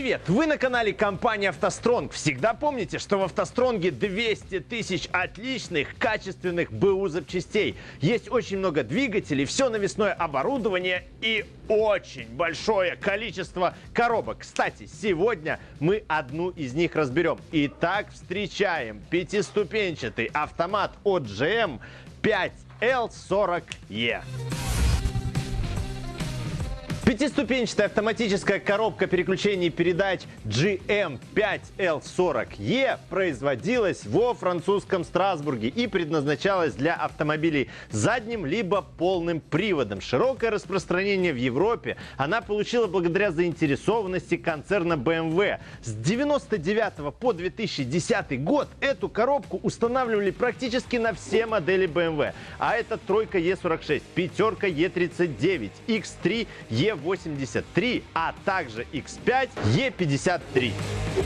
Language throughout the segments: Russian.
привет! Вы на канале компании «АвтоСтронг». Всегда помните, что в «АвтоСтронге» 200 тысяч отличных, качественных БУ запчастей. Есть очень много двигателей, все навесное оборудование и очень большое количество коробок. Кстати, сегодня мы одну из них разберем. Итак, встречаем пятиступенчатый автомат от GM 5L40E. Пятиступенчатая автоматическая коробка переключений передач GM5L40E производилась во французском Страсбурге и предназначалась для автомобилей задним либо полным приводом. Широкое распространение в Европе она получила благодаря заинтересованности концерна BMW. Эм С 99 по 2010 год эту коробку устанавливали практически на все модели BMW. Эм а это тройка E46, пятерка E39, X3, E8. 83, а также X5 E53.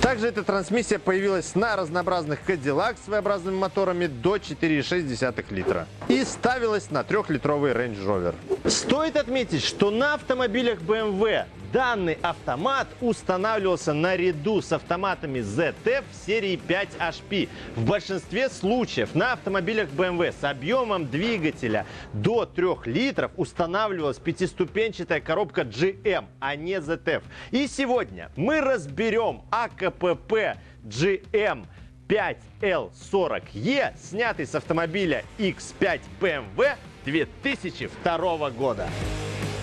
Также эта трансмиссия появилась на разнообразных Cadillac с своеобразными моторами до 4,6 литра и ставилась на 3-литровый Range Rover. Стоит отметить, что на автомобилях BMW Данный автомат устанавливался наряду с автоматами ZF серии 5HP. В большинстве случаев на автомобилях BMW с объемом двигателя до 3 литров устанавливалась пятиступенчатая коробка GM, а не ZF. И сегодня мы разберем АКПП GM 5L40E, снятый с автомобиля X5 BMW 2002 года.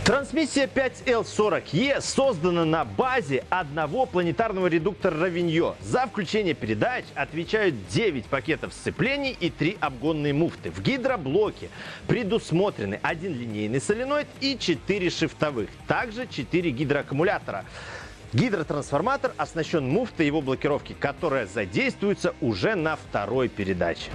Трансмиссия 5L40E создана на базе одного планетарного редуктора Равиньо. За включение передач отвечают 9 пакетов сцеплений и 3 обгонные муфты. В гидроблоке предусмотрены один линейный соленоид и 4 шифтовых. Также 4 гидроаккумулятора. Гидротрансформатор оснащен муфтой его блокировки, которая задействуется уже на второй передаче.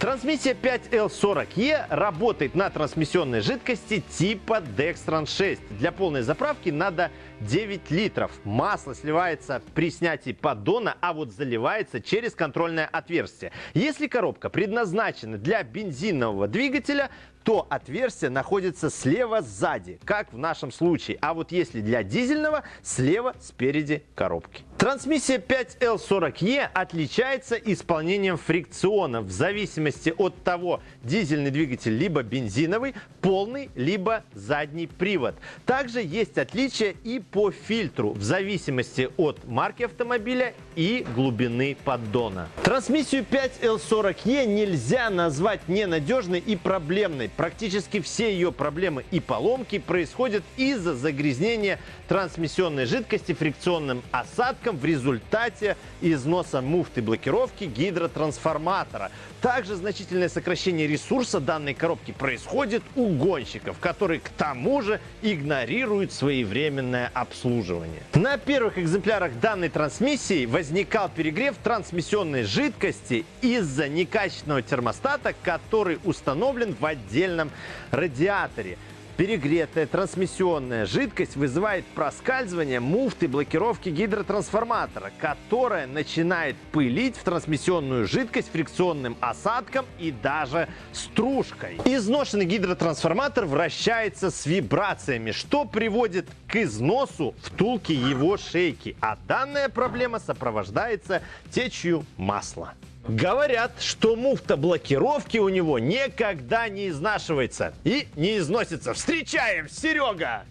Трансмиссия 5L40E работает на трансмиссионной жидкости типа Dextran 6. Для полной заправки надо 9 литров. Масло сливается при снятии поддона, а вот заливается через контрольное отверстие. Если коробка предназначена для бензинового двигателя, то отверстие находится слева сзади, как в нашем случае. А вот если для дизельного, слева спереди коробки. Трансмиссия 5L40E отличается исполнением фрикциона в зависимости от того, дизельный двигатель либо бензиновый, полный, либо задний привод. Также есть отличия и по фильтру в зависимости от марки автомобиля и глубины поддона. Трансмиссию 5L40E нельзя назвать ненадежной и проблемной. Практически все ее проблемы и поломки происходят из-за загрязнения трансмиссионной жидкости фрикционным осадком в результате износа муфты блокировки гидротрансформатора. Также значительное сокращение ресурса данной коробки происходит у гонщиков, которые к тому же игнорируют своевременное обслуживание. На первых экземплярах данной трансмиссии возникал перегрев трансмиссионной жидкости из-за некачественного термостата, который установлен в отдельном радиаторе. Перегретая трансмиссионная жидкость вызывает проскальзывание муфты блокировки гидротрансформатора, которая начинает пылить в трансмиссионную жидкость фрикционным осадком и даже стружкой. Изношенный гидротрансформатор вращается с вибрациями, что приводит к износу втулки его шейки, а данная проблема сопровождается течью масла. Говорят, что муфта блокировки у него никогда не изнашивается и не износится. Встречаем, Серега!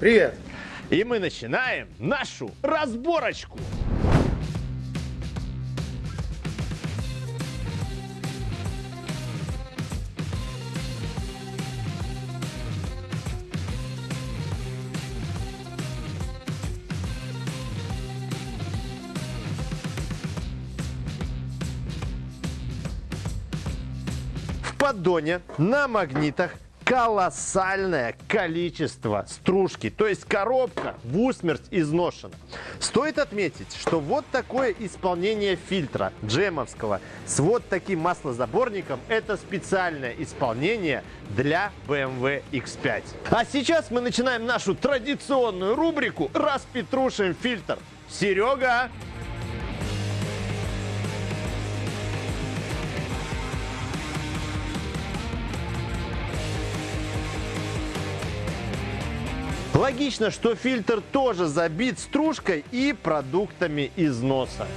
Привет! И мы начинаем нашу разборочку. Поддоне на магнитах колоссальное количество стружки. То есть коробка в усмерть изношена. Стоит отметить, что вот такое исполнение фильтра джемовского с вот таким маслозаборником это специальное исполнение для BMW X5. А сейчас мы начинаем нашу традиционную рубрику «Распетрушим фильтр». Серега! Логично, что фильтр тоже забит стружкой и продуктами износа.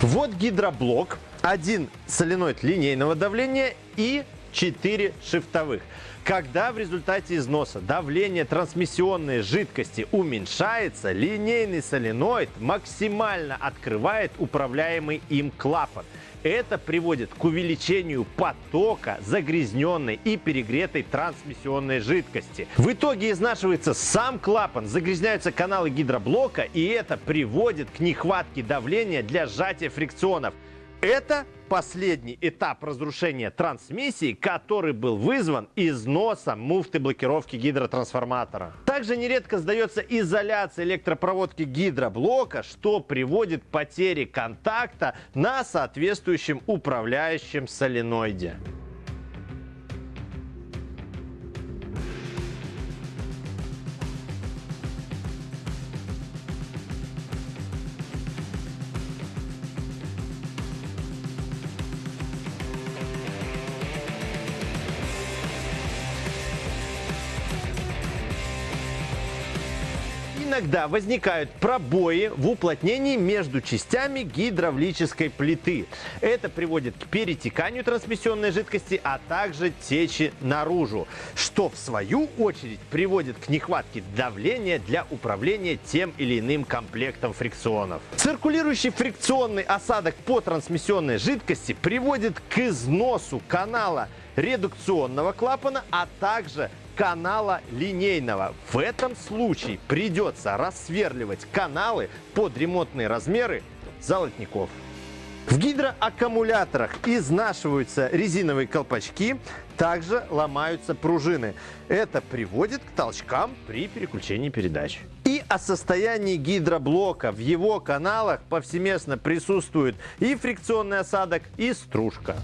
Вот гидроблок, один соленоид линейного давления и 4 шифтовых. Когда в результате износа давление трансмиссионной жидкости уменьшается, линейный соленоид максимально открывает управляемый им клапан. Это приводит к увеличению потока загрязненной и перегретой трансмиссионной жидкости. В итоге изнашивается сам клапан, загрязняются каналы гидроблока, и это приводит к нехватке давления для сжатия фрикционов. Это последний этап разрушения трансмиссии, который был вызван износом муфты блокировки гидротрансформатора. Также нередко сдается изоляция электропроводки гидроблока, что приводит к потере контакта на соответствующем управляющем соленоиде. Иногда возникают пробои в уплотнении между частями гидравлической плиты. Это приводит к перетеканию трансмиссионной жидкости, а также течи наружу, что в свою очередь приводит к нехватке давления для управления тем или иным комплектом фрикционов. Циркулирующий фрикционный осадок по трансмиссионной жидкости приводит к износу канала редукционного клапана, а также канала линейного. В этом случае придется рассверливать каналы под ремонтные размеры золотников. В гидроаккумуляторах изнашиваются резиновые колпачки, также ломаются пружины. Это приводит к толчкам при переключении передач. И о состоянии гидроблока в его каналах повсеместно присутствует и фрикционный осадок, и стружка.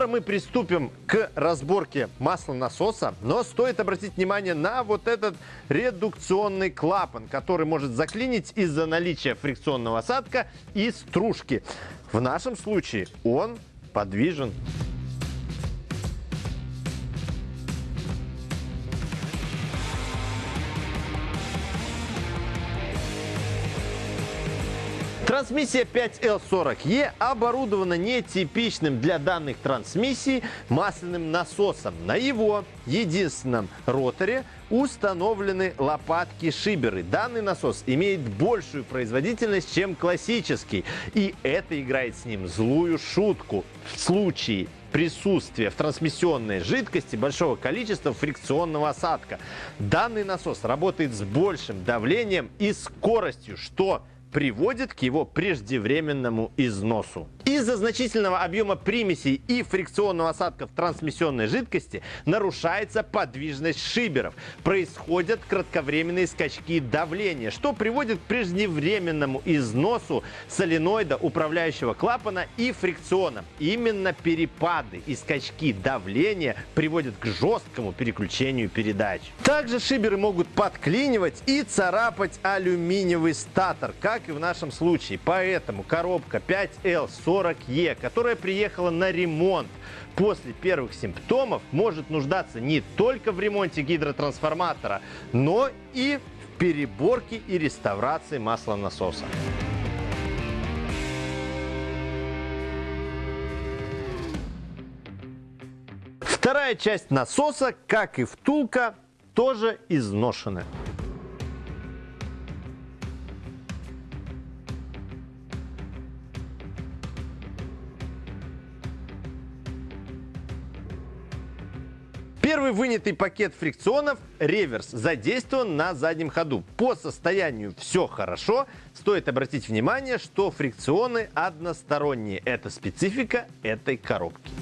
Скоро мы приступим к разборке масла насоса, но стоит обратить внимание на вот этот редукционный клапан, который может заклинить из-за наличия фрикционного осадка и стружки. В нашем случае он подвижен. Трансмиссия 5L40E оборудована нетипичным для данных трансмиссий масляным насосом. На его единственном роторе установлены лопатки-шиберы. Данный насос имеет большую производительность, чем классический. И это играет с ним злую шутку. В случае присутствия в трансмиссионной жидкости большого количества фрикционного осадка. Данный насос работает с большим давлением и скоростью, что приводит к его преждевременному износу. Из-за значительного объема примесей и фрикционного осадка в трансмиссионной жидкости нарушается подвижность шиберов. Происходят кратковременные скачки давления, что приводит к преждевременному износу соленоида, управляющего клапана и фрикциона. Именно перепады и скачки давления приводят к жесткому переключению передач. Также шиберы могут подклинивать и царапать алюминиевый статор, как как и в нашем случае. Поэтому коробка 5L40E, которая приехала на ремонт после первых симптомов, может нуждаться не только в ремонте гидротрансформатора, но и в переборке и реставрации маслонасоса. Вторая часть насоса, как и втулка, тоже изношена. Первый вынятый пакет фрикционов реверс задействован на заднем ходу. По состоянию все хорошо. Стоит обратить внимание, что фрикционы односторонние. Это специфика этой коробки.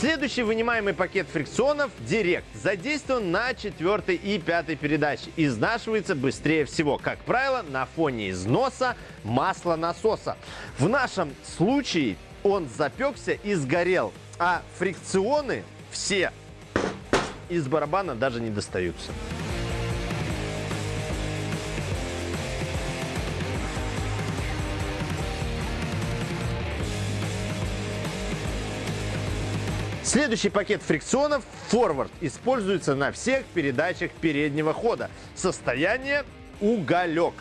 Следующий вынимаемый пакет фрикционов Директ задействован на четвертой и пятой передаче. Изнашивается быстрее всего, как правило, на фоне износа масла насоса. В нашем случае он запекся и сгорел, а фрикционы все из барабана даже не достаются. Следующий пакет фрикционов Forward используется на всех передачах переднего хода. Состояние уголек.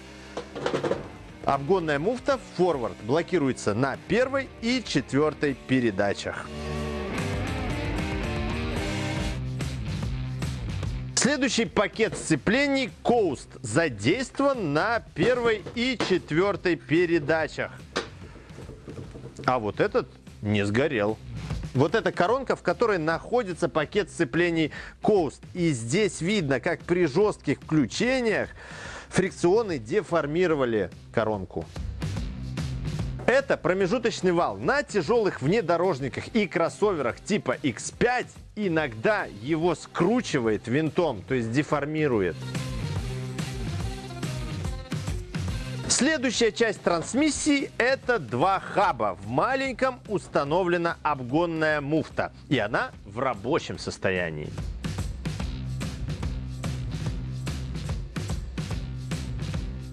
Обгонная муфта Forward блокируется на первой и четвертой передачах. Следующий пакет сцеплений Coast задействован на первой и четвертой передачах. А вот этот не сгорел. Вот эта коронка, в которой находится пакет сцеплений Coast. И здесь видно, как при жестких включениях фрикционы деформировали коронку. Это промежуточный вал. На тяжелых внедорожниках и кроссоверах типа X5 иногда его скручивает винтом, то есть деформирует. Следующая часть трансмиссии – это два хаба. В маленьком установлена обгонная муфта, и она в рабочем состоянии.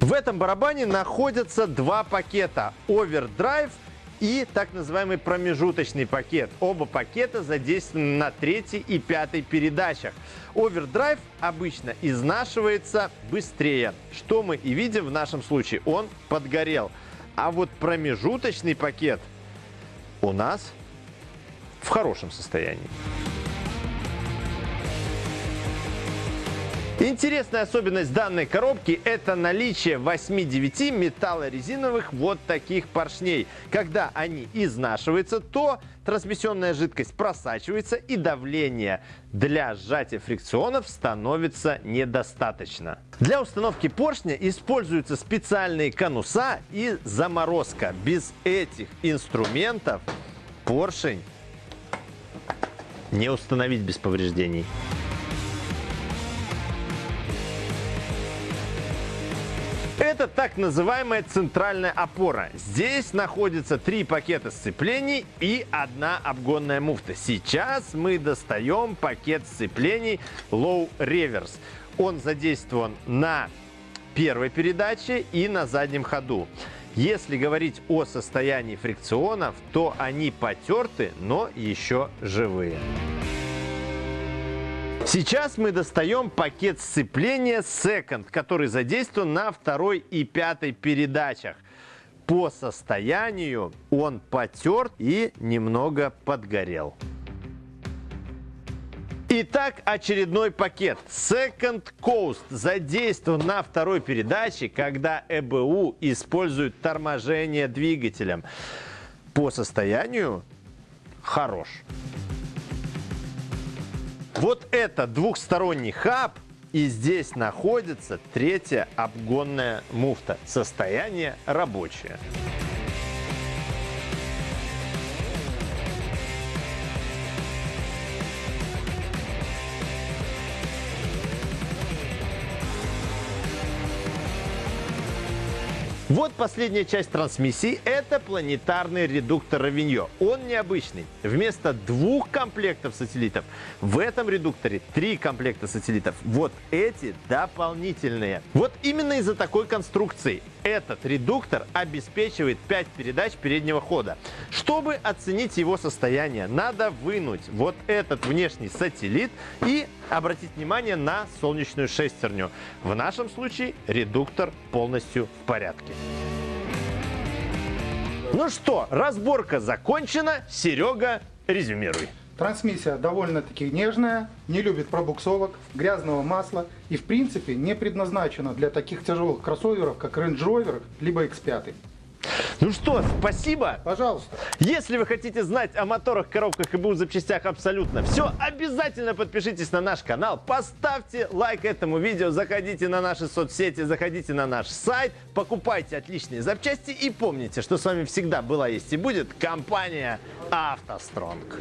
В этом барабане находятся два пакета – овердрайв и так называемый промежуточный пакет. Оба пакета задействованы на третьей и пятой передачах. Овердрайв обычно изнашивается быстрее, что мы и видим в нашем случае. Он подгорел. А вот промежуточный пакет у нас в хорошем состоянии. Интересная особенность данной коробки – это наличие 8-9 металлорезиновых вот таких поршней. Когда они изнашиваются, то трансмиссионная жидкость просачивается и давление для сжатия фрикционов становится недостаточно. Для установки поршня используются специальные конуса и заморозка. Без этих инструментов поршень не установить без повреждений. Это так называемая центральная опора. Здесь находится три пакета сцеплений и одна обгонная муфта. Сейчас мы достаем пакет сцеплений Low Reverse. Он задействован на первой передаче и на заднем ходу. Если говорить о состоянии фрикционов, то они потерты, но еще живые. Сейчас мы достаем пакет сцепления Second, который задействован на второй и пятой передачах. По состоянию он потерт и немного подгорел. Итак, очередной пакет. Second Coast задействован на второй передаче, когда ЭБУ использует торможение двигателем. По состоянию хорош. Вот это двухсторонний хаб, и здесь находится третья обгонная муфта. Состояние рабочее. Вот последняя часть трансмиссии – это планетарный редуктор Равиньо. Он необычный. Вместо двух комплектов сателлитов в этом редукторе три комплекта сателлитов. Вот эти дополнительные. Вот именно из-за такой конструкции этот редуктор обеспечивает 5 передач переднего хода. Чтобы оценить его состояние, надо вынуть вот этот внешний сателлит и обратить внимание на солнечную шестерню. В нашем случае редуктор полностью в порядке. Ну что, разборка закончена. Серега, резюмируй. Трансмиссия довольно-таки нежная, не любит пробуксовок, грязного масла и в принципе не предназначена для таких тяжелых кроссоверов, как Range Rover либо X5. Ну что, спасибо. Пожалуйста. Если вы хотите знать о моторах, коробках и БУ запчастях абсолютно все, обязательно подпишитесь на наш канал, поставьте лайк этому видео, заходите на наши соцсети, заходите на наш сайт, покупайте отличные запчасти и помните, что с вами всегда была, есть и будет компания «АвтоСтронг».